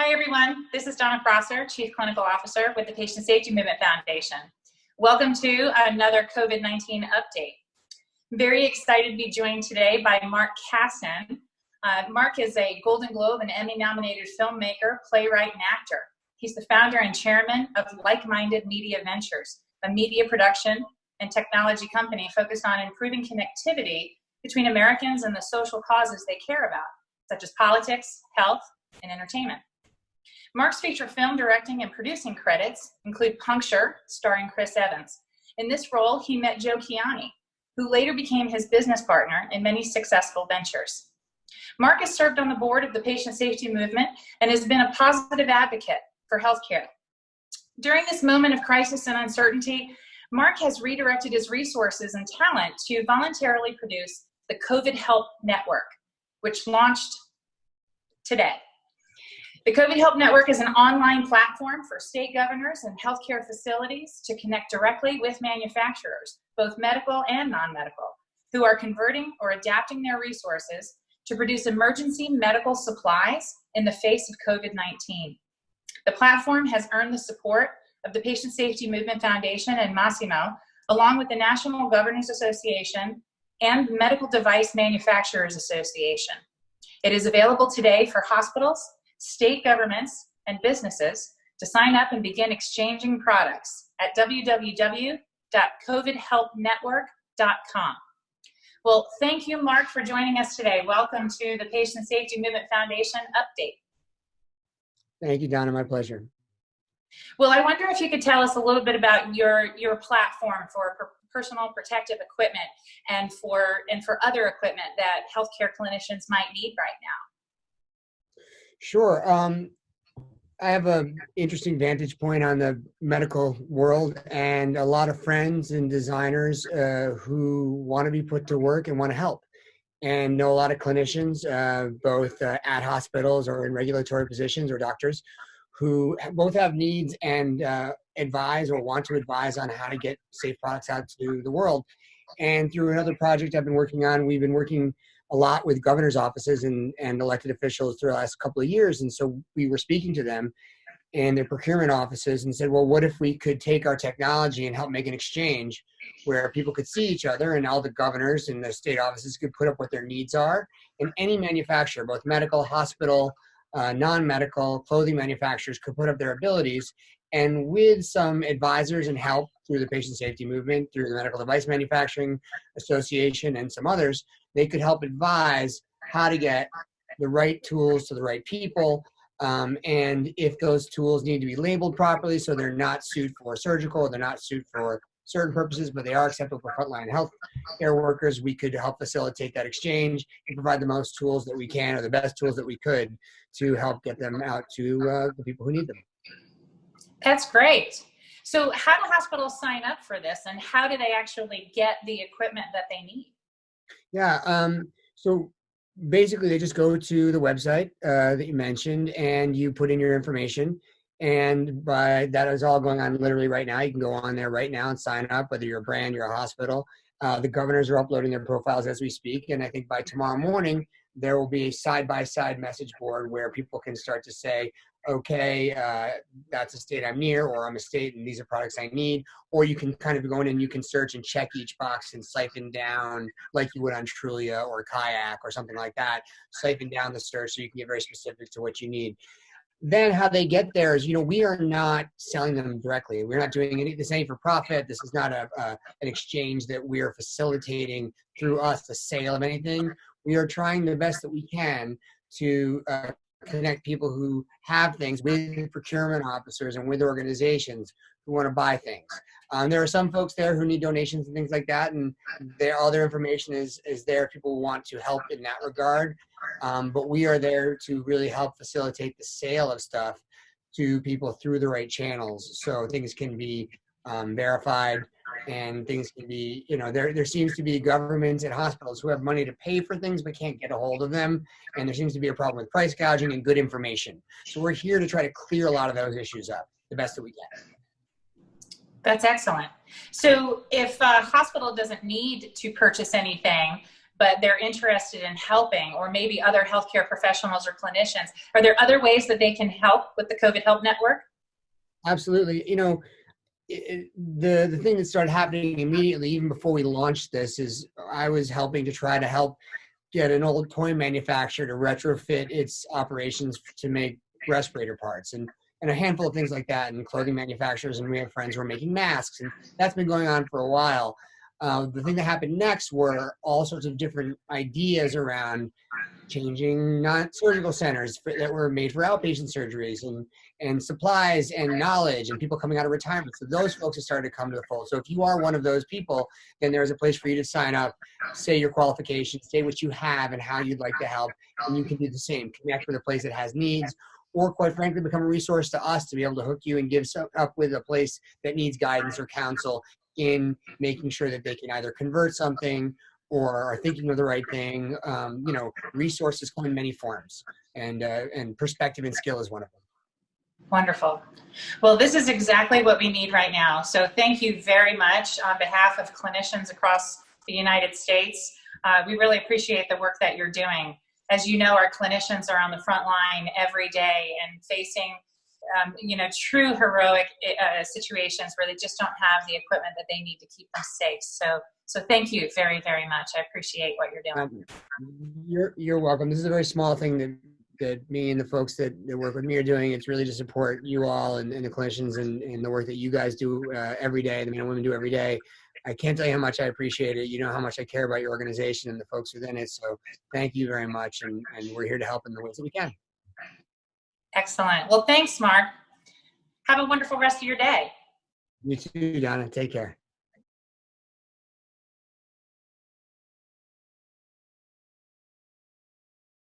Hi, everyone. This is Donna Prosser, Chief Clinical Officer with the Patient Safety Movement Foundation. Welcome to another COVID-19 update. Very excited to be joined today by Mark Kassen. Uh, Mark is a Golden Globe and Emmy nominated filmmaker, playwright, and actor. He's the founder and chairman of Like Minded Media Ventures, a media production and technology company focused on improving connectivity between Americans and the social causes they care about, such as politics, health, and entertainment. Mark's feature film directing and producing credits include Puncture, starring Chris Evans. In this role, he met Joe Kiani, who later became his business partner in many successful ventures. Mark has served on the board of the Patient Safety Movement and has been a positive advocate for healthcare. During this moment of crisis and uncertainty, Mark has redirected his resources and talent to voluntarily produce the COVID Help Network, which launched today. The COVID Help Network is an online platform for state governors and healthcare facilities to connect directly with manufacturers, both medical and non-medical, who are converting or adapting their resources to produce emergency medical supplies in the face of COVID-19. The platform has earned the support of the Patient Safety Movement Foundation and Masimo, along with the National Governors Association and Medical Device Manufacturers Association. It is available today for hospitals, state governments, and businesses to sign up and begin exchanging products at www.covidhelpnetwork.com. Well, thank you, Mark, for joining us today. Welcome to the Patient Safety Movement Foundation update. Thank you, Donna. My pleasure. Well, I wonder if you could tell us a little bit about your your platform for personal protective equipment and for and for other equipment that healthcare clinicians might need right now. Sure. Um, I have an interesting vantage point on the medical world and a lot of friends and designers uh, who want to be put to work and want to help and know a lot of clinicians, uh, both uh, at hospitals or in regulatory positions or doctors who both have needs and uh, advise or want to advise on how to get safe products out to the world. And through another project I've been working on, we've been working a lot with governor's offices and, and elected officials through the last couple of years. And so we were speaking to them and their procurement offices and said, well, what if we could take our technology and help make an exchange where people could see each other and all the governors and the state offices could put up what their needs are. And any manufacturer, both medical, hospital, uh, non-medical, clothing manufacturers could put up their abilities and with some advisors and help through the patient safety movement, through the Medical Device Manufacturing Association and some others, they could help advise how to get the right tools to the right people. Um, and if those tools need to be labeled properly so they're not suited for surgical, or they're not suited for certain purposes, but they are acceptable for frontline health care workers, we could help facilitate that exchange and provide the most tools that we can or the best tools that we could to help get them out to uh, the people who need them. That's great. So how do hospitals sign up for this and how do they actually get the equipment that they need? Yeah, um, so basically they just go to the website uh, that you mentioned and you put in your information and by that is all going on literally right now. You can go on there right now and sign up, whether you're a brand, you're a hospital. Uh, the governors are uploading their profiles as we speak. And I think by tomorrow morning, there will be a side-by-side message board where people can start to say, okay, uh, that's a state I'm near, or I'm a state and these are products I need. Or you can kind of go in and you can search and check each box and siphon down like you would on Trulia or Kayak or something like that, siphon down the search so you can get very specific to what you need. Then how they get there is, you know, we are not selling them directly. We're not doing any, this ain't for profit. This is not a, an exchange that we are facilitating through us, the sale of anything. We are trying the best that we can to uh, connect people who have things with procurement officers and with organizations who want to buy things. Um, there are some folks there who need donations and things like that, and their all their information is is there. People want to help in that regard, um, but we are there to really help facilitate the sale of stuff to people through the right channels, so things can be um, verified and things can be, you know, there, there seems to be governments and hospitals who have money to pay for things but can't get a hold of them. And there seems to be a problem with price gouging and good information. So we're here to try to clear a lot of those issues up the best that we can. That's excellent. So if a hospital doesn't need to purchase anything, but they're interested in helping, or maybe other healthcare professionals or clinicians. Are there other ways that they can help with the COVID Help Network? Absolutely. You know, the the thing that started happening immediately, even before we launched this, is I was helping to try to help get an old toy manufacturer to retrofit its operations to make respirator parts and and a handful of things like that and clothing manufacturers and we have friends who are making masks and that's been going on for a while. Uh, the thing that happened next were all sorts of different ideas around changing non-surgical centers for, that were made for outpatient surgeries and and supplies and knowledge and people coming out of retirement. So those folks have started to come to the fold. So if you are one of those people, then there's a place for you to sign up, say your qualifications, say what you have and how you'd like to help, and you can do the same. Connect with a place that has needs, or quite frankly, become a resource to us to be able to hook you and give some, up with a place that needs guidance or counsel in making sure that they can either convert something or are thinking of the right thing. Um, you know, resources come in many forms, and uh, and perspective and skill is one of them. Wonderful. Well, this is exactly what we need right now. So thank you very much on behalf of clinicians across the United States. Uh, we really appreciate the work that you're doing. As you know, our clinicians are on the front line every day and facing um, you know, true heroic uh, situations where they just don't have the equipment that they need to keep them safe. So, so thank you very, very much. I appreciate what you're doing. Um, you're, you're welcome. This is a very small thing that that me and the folks that, that work with me are doing. It's really to support you all and, and the clinicians and, and the work that you guys do uh, every day, the men and women do every day. I can't tell you how much I appreciate it. You know how much I care about your organization and the folks within it. So thank you very much. And, and we're here to help in the ways that we can. Excellent. Well, thanks, Mark. Have a wonderful rest of your day. You too, Donna. Take care.